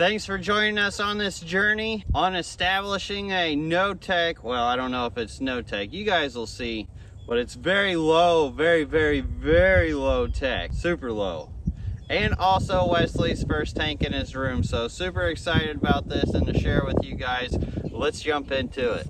Thanks for joining us on this journey on establishing a no-tech, well, I don't know if it's no-tech, you guys will see, but it's very low, very, very, very low tech, super low. And also Wesley's first tank in his room, so super excited about this and to share with you guys. Let's jump into it.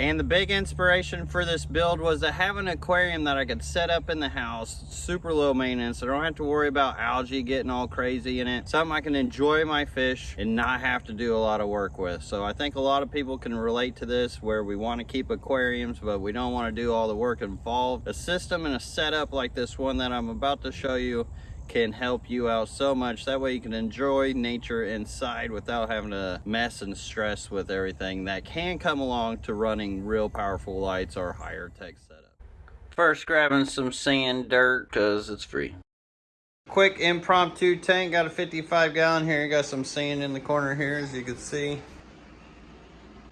And the big inspiration for this build was to have an aquarium that I could set up in the house, super low maintenance. I don't have to worry about algae getting all crazy in it. Something I can enjoy my fish and not have to do a lot of work with. So I think a lot of people can relate to this where we want to keep aquariums, but we don't want to do all the work involved. A system and a setup like this one that I'm about to show you can help you out so much. That way you can enjoy nature inside without having to mess and stress with everything that can come along to running real powerful lights or higher tech setup. First grabbing some sand dirt because it's free. Quick impromptu tank, got a 55 gallon here, got some sand in the corner here as you can see.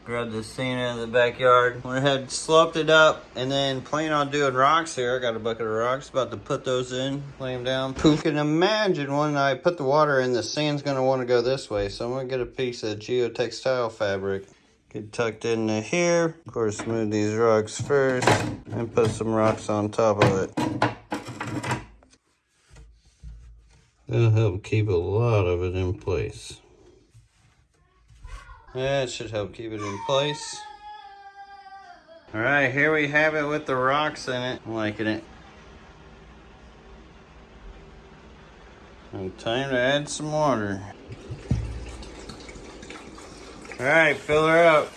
Grab the sand out of the backyard. Went ahead, sloped it up, and then plan on doing rocks here. I got a bucket of rocks, about to put those in, lay them down. Who can imagine when I put the water in, the sand's gonna wanna go this way. So I'm gonna get a piece of geotextile fabric. Get tucked into here. Of course, move these rocks first, and put some rocks on top of it. That'll help keep a lot of it in place. That should help keep it in place. All right, here we have it with the rocks in it. I'm liking it. And time to add some water. All right, fill her up.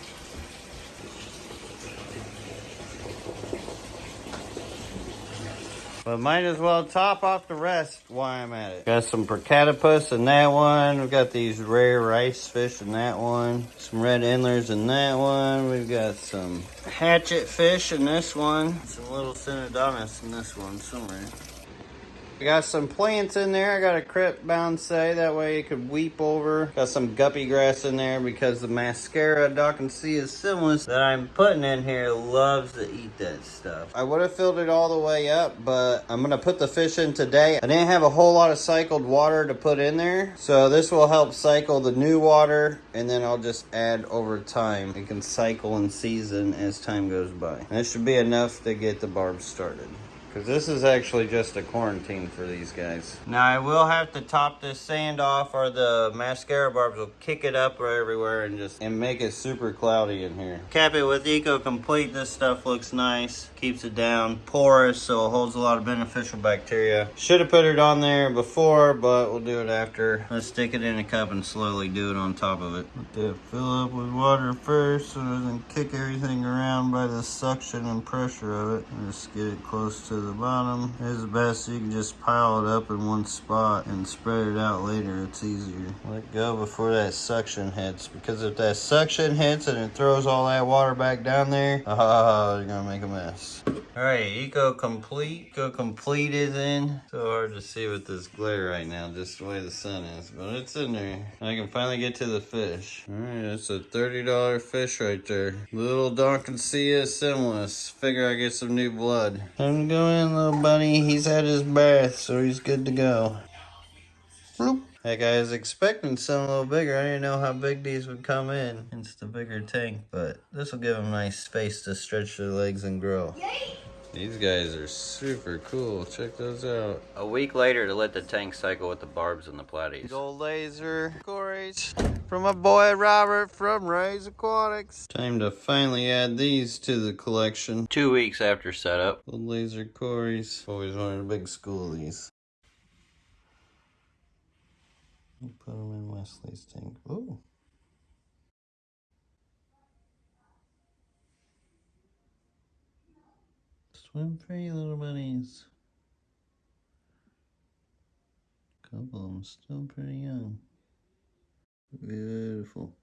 But might as well top off the rest while I'm at it. Got some Procatopus in that one. We've got these rare rice fish in that one. Some red endlers in that one. We've got some hatchet fish in this one. Some little Synodontis in this one somewhere. We got some plants in there. I got a crip bonsai. That way it could weep over. Got some guppy grass in there because the mascara Dawkinsia similis that I'm putting in here loves to eat that stuff. I would have filled it all the way up, but I'm going to put the fish in today. I didn't have a whole lot of cycled water to put in there. So this will help cycle the new water and then I'll just add over time. It can cycle and season as time goes by. And that should be enough to get the barb started. Because this is actually just a quarantine for these guys. Now I will have to top this sand off or the mascara barbs will kick it up everywhere and just and make it super cloudy in here. Cap it with Eco Complete. This stuff looks nice. Keeps it down. Porous so it holds a lot of beneficial bacteria. Should have put it on there before but we'll do it after. Let's stick it in a cup and slowly do it on top of it. Let that fill up with water first so it doesn't kick everything around by the suction and pressure of it. Just get it close to the bottom. It's best you can just pile it up in one spot and spread it out later. It's easier. Let go before that suction hits because if that suction hits and it throws all that water back down there, oh, you're gonna make a mess. All right, Eco Complete. Eco Complete is in. So hard to see with this glare right now, just the way the sun is, but it's in there. I can finally get to the fish. All right, that's a $30 fish right there. Little Dawkinsia similis. Figure I get some new blood. Time to go in, little bunny? He's had his bath, so he's good to go. Bloop. Heck, I was expecting something a little bigger. I didn't know how big these would come in. It's the bigger tank, but this will give them nice space to stretch their legs and grow. These guys are super cool. Check those out. A week later to let the tank cycle with the barbs and the platies. Gold laser cories from my boy Robert from Ray's Aquatics. Time to finally add these to the collection. Two weeks after setup. Gold laser cories. Always wanted a big school of these. Put them in Wesley's tank. Ooh. Swim free, little bunnies. Couple of them still pretty young. Beautiful.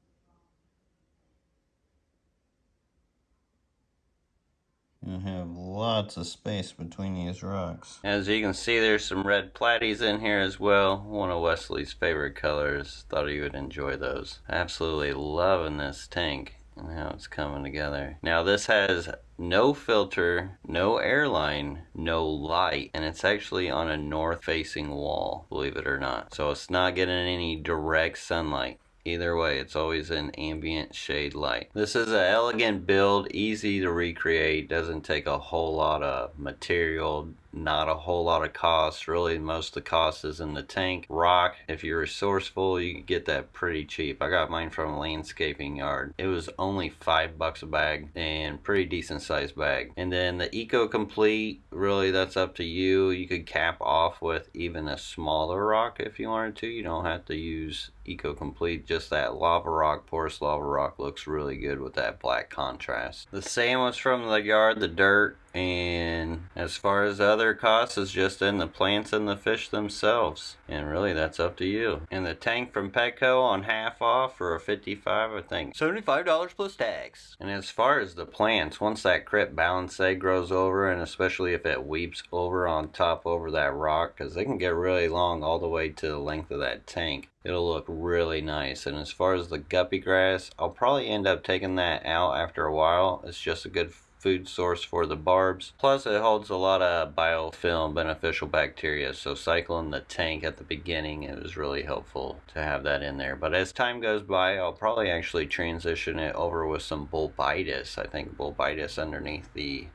You have lots of space between these rocks. As you can see, there's some red platies in here as well. One of Wesley's favorite colors. Thought you would enjoy those. Absolutely loving this tank. And how it's coming together. Now this has no filter, no airline, no light, and it's actually on a north facing wall, believe it or not. So it's not getting any direct sunlight. Either way, it's always an ambient shade light. This is an elegant build, easy to recreate, doesn't take a whole lot of material, not a whole lot of cost. Really, most of the cost is in the tank. Rock, if you're resourceful, you can get that pretty cheap. I got mine from a landscaping yard. It was only five bucks a bag and pretty decent sized bag. And then the Eco Complete, really that's up to you. You could cap off with even a smaller rock if you wanted to. You don't have to use Eco Complete. Just that lava rock, porous lava rock looks really good with that black contrast. The sand was from the yard, the dirt, and as far as other costs is just in the plants and the fish themselves. And really that's up to you. And the tank from petco on half off for a 55 i think. 75 dollars plus tax. And as far as the plants once that crip balansae grows over and especially if it weeps over on top over that rock because they can get really long all the way to the length of that tank it'll look really nice and as far as the guppy grass i'll probably end up taking that out after a while it's just a good food source for the barbs. Plus it holds a lot of biofilm beneficial bacteria so cycling the tank at the beginning it was really helpful to have that in there. But as time goes by I'll probably actually transition it over with some bulbitis. I think bulbitis underneath the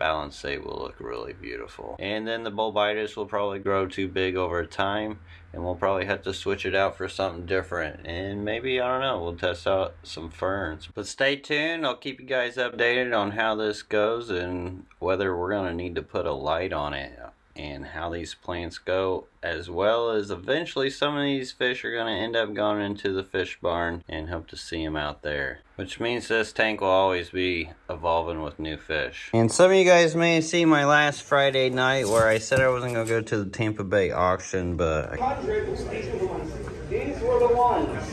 balansae will look really beautiful. And then the bulbitis will probably grow too big over time and we'll probably have to switch it out for something different. And maybe I don't know we'll test out some ferns. But stay tuned. I'll keep you guys updated on how this goes and whether we're gonna need to put a light on it and how these plants go as well as eventually some of these fish are going to end up going into the fish barn and hope to see them out there which means this tank will always be evolving with new fish. And some of you guys may have seen my last friday night where i said i wasn't going to go to the tampa bay auction but these were the ones.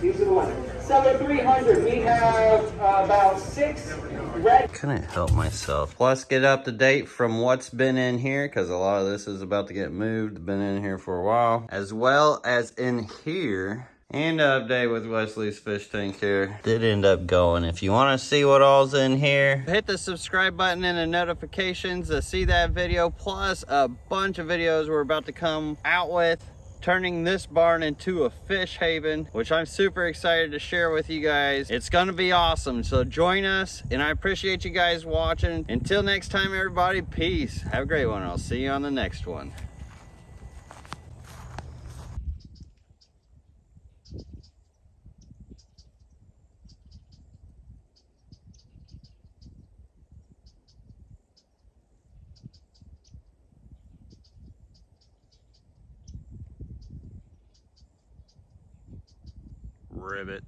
These are the ones seven 300 we have uh, about six red couldn't help myself plus get up to date from what's been in here because a lot of this is about to get moved been in here for a while as well as in here and update with Wesley's fish tank here. Did end up going. If you want to see what all's in here, hit the subscribe button and the notifications to see that video, plus a bunch of videos we're about to come out with turning this barn into a fish haven, which I'm super excited to share with you guys. It's gonna be awesome, so join us, and I appreciate you guys watching. Until next time, everybody, peace. Have a great one. I'll see you on the next one. Ribbit.